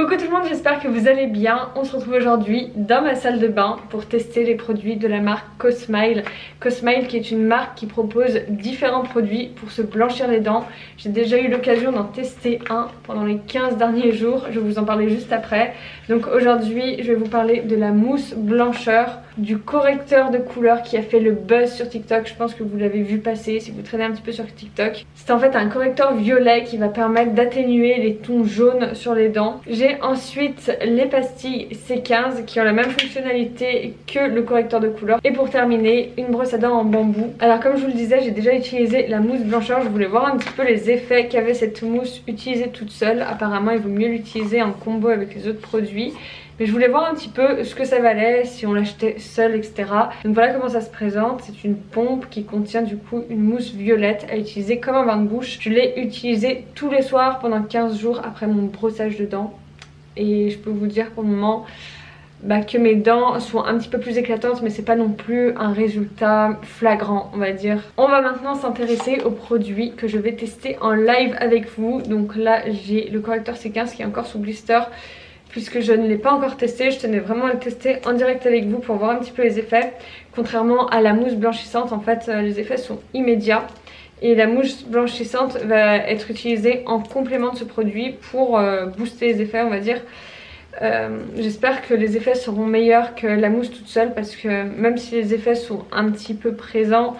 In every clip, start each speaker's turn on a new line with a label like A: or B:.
A: Coucou tout le monde, j'espère que vous allez bien. On se retrouve aujourd'hui dans ma salle de bain pour tester les produits de la marque Cosmile. Cosmile qui est une marque qui propose différents produits pour se blanchir les dents. J'ai déjà eu l'occasion d'en tester un pendant les 15 derniers jours, je vais vous en parler juste après. Donc aujourd'hui je vais vous parler de la mousse blancheur, du correcteur de couleur qui a fait le buzz sur TikTok. Je pense que vous l'avez vu passer si vous traînez un petit peu sur TikTok. C'est en fait un correcteur violet qui va permettre d'atténuer les tons jaunes sur les dents. J'ai ensuite les pastilles C15 qui ont la même fonctionnalité que le correcteur de couleur. Et pour terminer, une brosse à dents en bambou. Alors comme je vous le disais, j'ai déjà utilisé la mousse blancheur. Je voulais voir un petit peu les effets qu'avait cette mousse utilisée toute seule. Apparemment, il vaut mieux l'utiliser en combo avec les autres produits. Mais je voulais voir un petit peu ce que ça valait, si on l'achetait seul, etc. Donc voilà comment ça se présente. C'est une pompe qui contient du coup une mousse violette à utiliser comme un bain de bouche. Je l'ai utilisé tous les soirs pendant 15 jours après mon brossage de dents et je peux vous dire pour le moment bah, que mes dents sont un petit peu plus éclatantes mais c'est pas non plus un résultat flagrant on va dire. On va maintenant s'intéresser aux produits que je vais tester en live avec vous. Donc là j'ai le correcteur C15 qui est encore sous blister puisque je ne l'ai pas encore testé. Je tenais vraiment à le tester en direct avec vous pour voir un petit peu les effets. Contrairement à la mousse blanchissante en fait euh, les effets sont immédiats. Et la mousse blanchissante va être utilisée en complément de ce produit pour euh, booster les effets on va dire. Euh, j'espère que les effets seront meilleurs que la mousse toute seule parce que même si les effets sont un petit peu présents,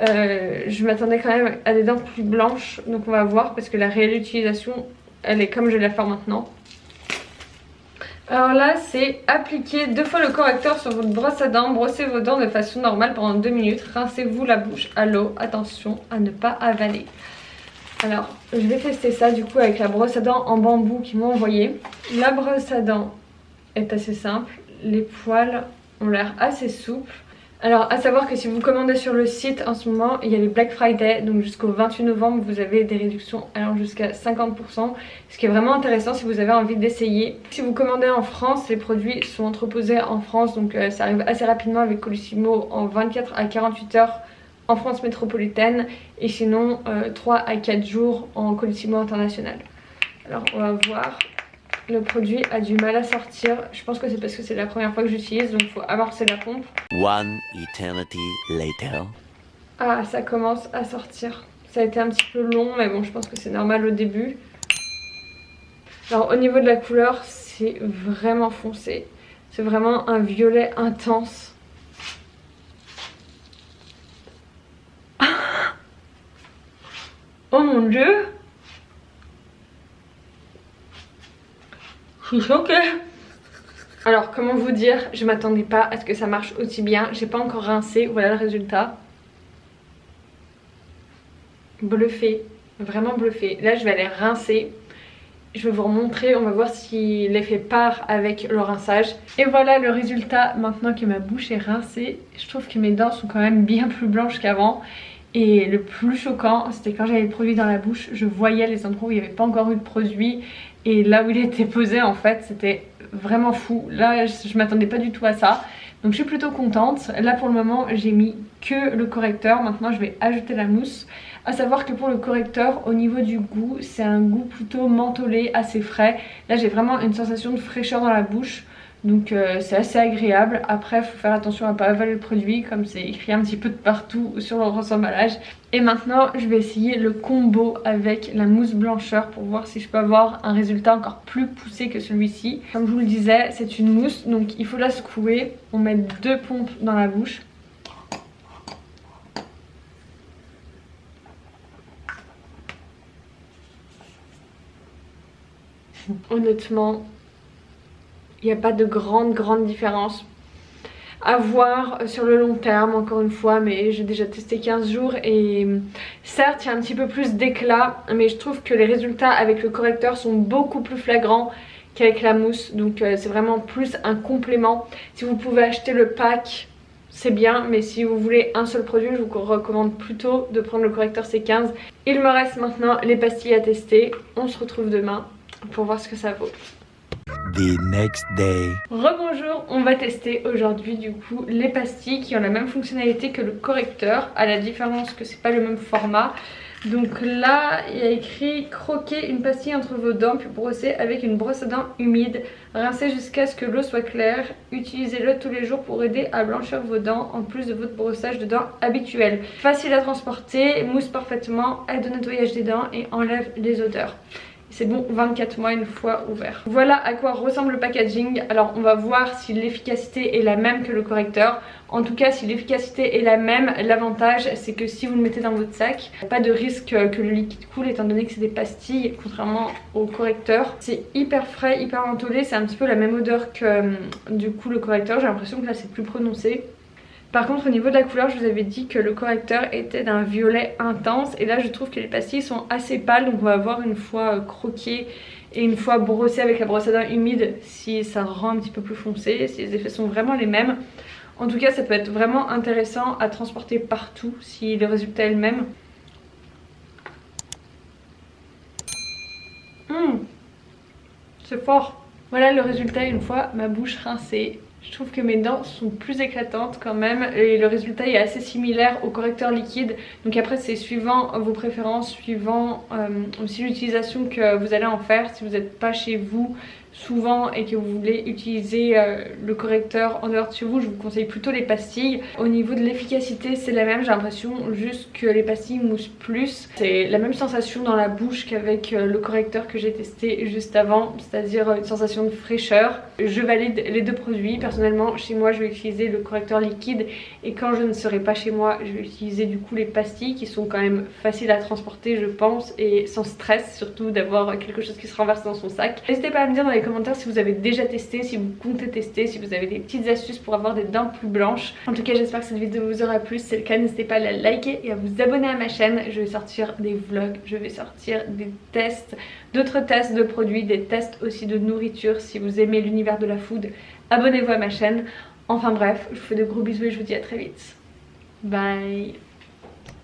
A: je m'attendais quand même à des dents plus blanches. Donc on va voir parce que la réelle utilisation elle est comme je vais la faire maintenant. Alors là c'est appliquer deux fois le correcteur sur votre brosse à dents, brossez vos dents de façon normale pendant deux minutes, rincez-vous la bouche à l'eau, attention à ne pas avaler. Alors je vais tester ça du coup avec la brosse à dents en bambou qu'ils m'ont envoyé. La brosse à dents est assez simple, les poils ont l'air assez souples. Alors à savoir que si vous commandez sur le site en ce moment il y a les Black Friday donc jusqu'au 28 novembre vous avez des réductions allant jusqu'à 50% ce qui est vraiment intéressant si vous avez envie d'essayer. Si vous commandez en France les produits sont entreposés en France donc euh, ça arrive assez rapidement avec Colissimo en 24 à 48 heures en France métropolitaine et sinon 3 euh, à 4 jours en Colissimo international. Alors on va voir le produit a du mal à sortir. Je pense que c'est parce que c'est la première fois que j'utilise, donc il faut amorcer la pompe. One eternity later. Ah, ça commence à sortir. Ça a été un petit peu long, mais bon, je pense que c'est normal au début. Alors au niveau de la couleur, c'est vraiment foncé. C'est vraiment un violet intense. Oh mon dieu suis choquée. Alors comment vous dire, je m'attendais pas à ce que ça marche aussi bien. J'ai pas encore rincé, voilà le résultat. Bluffé, vraiment bluffé. Là je vais aller rincer. Je vais vous remontrer, on va voir si l'effet part avec le rinçage. Et voilà le résultat maintenant que ma bouche est rincée. Je trouve que mes dents sont quand même bien plus blanches qu'avant. Et le plus choquant, c'était quand j'avais le produit dans la bouche, je voyais les endroits où il n'y avait pas encore eu de produit. Et là où il était posé, en fait, c'était vraiment fou. Là, je m'attendais pas du tout à ça. Donc je suis plutôt contente. Là pour le moment, j'ai mis que le correcteur. Maintenant, je vais ajouter la mousse. A savoir que pour le correcteur, au niveau du goût, c'est un goût plutôt mentholé, assez frais. Là, j'ai vraiment une sensation de fraîcheur dans la bouche. Donc euh, c'est assez agréable. Après, il faut faire attention à ne pas avaler le produit comme c'est écrit un petit peu de partout sur le emballage. Et maintenant, je vais essayer le combo avec la mousse blancheur pour voir si je peux avoir un résultat encore plus poussé que celui-ci. Comme je vous le disais, c'est une mousse, donc il faut la secouer. On met deux pompes dans la bouche. Honnêtement, il n'y a pas de grande grande différence à voir sur le long terme encore une fois mais j'ai déjà testé 15 jours et certes il y a un petit peu plus d'éclat mais je trouve que les résultats avec le correcteur sont beaucoup plus flagrants qu'avec la mousse. Donc euh, c'est vraiment plus un complément. Si vous pouvez acheter le pack c'est bien mais si vous voulez un seul produit je vous recommande plutôt de prendre le correcteur C15 il me reste maintenant les pastilles à tester. On se retrouve demain pour voir ce que ça vaut The next day. Rebonjour, on va tester aujourd'hui du coup les pastilles qui ont la même fonctionnalité que le correcteur, à la différence que c'est pas le même format. Donc là, il y a écrit croquer une pastille entre vos dents puis brosser avec une brosse à dents humide. Rincez jusqu'à ce que l'eau soit claire. Utilisez-le tous les jours pour aider à blanchir vos dents en plus de votre brossage de dents habituel. Facile à transporter, mousse parfaitement, aide au nettoyage des dents et enlève les odeurs. C'est bon 24 mois une fois ouvert. Voilà à quoi ressemble le packaging. Alors on va voir si l'efficacité est la même que le correcteur. En tout cas si l'efficacité est la même, l'avantage c'est que si vous le mettez dans votre sac, pas de risque que le liquide coule étant donné que c'est des pastilles contrairement au correcteur. C'est hyper frais, hyper mentholé, c'est un petit peu la même odeur que hum, du coup le correcteur. J'ai l'impression que là c'est plus prononcé. Par contre au niveau de la couleur je vous avais dit que le correcteur était d'un violet intense et là je trouve que les pastilles sont assez pâles donc on va voir une fois euh, croqué et une fois brossé avec la brosse à dents humide si ça rend un petit peu plus foncé, si les effets sont vraiment les mêmes. En tout cas ça peut être vraiment intéressant à transporter partout si le résultat est le même. Mmh. C'est fort Voilà le résultat une fois ma bouche rincée. Je trouve que mes dents sont plus éclatantes quand même et le résultat est assez similaire au correcteur liquide. Donc après c'est suivant vos préférences, suivant euh, aussi l'utilisation que vous allez en faire. Si vous n'êtes pas chez vous, souvent et que vous voulez utiliser euh, le correcteur en dehors de chez vous, je vous conseille plutôt les pastilles. Au niveau de l'efficacité, c'est la même, j'ai l'impression juste que les pastilles moussent plus. C'est la même sensation dans la bouche qu'avec euh, le correcteur que j'ai testé juste avant, c'est-à-dire une sensation de fraîcheur. Je valide les deux produits. Personnellement, chez moi, je vais utiliser le correcteur liquide et quand je ne serai pas chez moi, je vais utiliser du coup les pastilles qui sont quand même faciles à transporter, je pense, et sans stress, surtout d'avoir quelque chose qui se renverse dans son sac. N'hésitez pas à me dire dans les commentaires si vous avez déjà testé, si vous comptez tester, si vous avez des petites astuces pour avoir des dents plus blanches. En tout cas j'espère que cette vidéo vous aura plu, si c'est le cas n'hésitez pas à la liker et à vous abonner à ma chaîne. Je vais sortir des vlogs, je vais sortir des tests, d'autres tests de produits, des tests aussi de nourriture. Si vous aimez l'univers de la food, abonnez-vous à ma chaîne. Enfin bref, je vous fais de gros bisous et je vous dis à très vite. Bye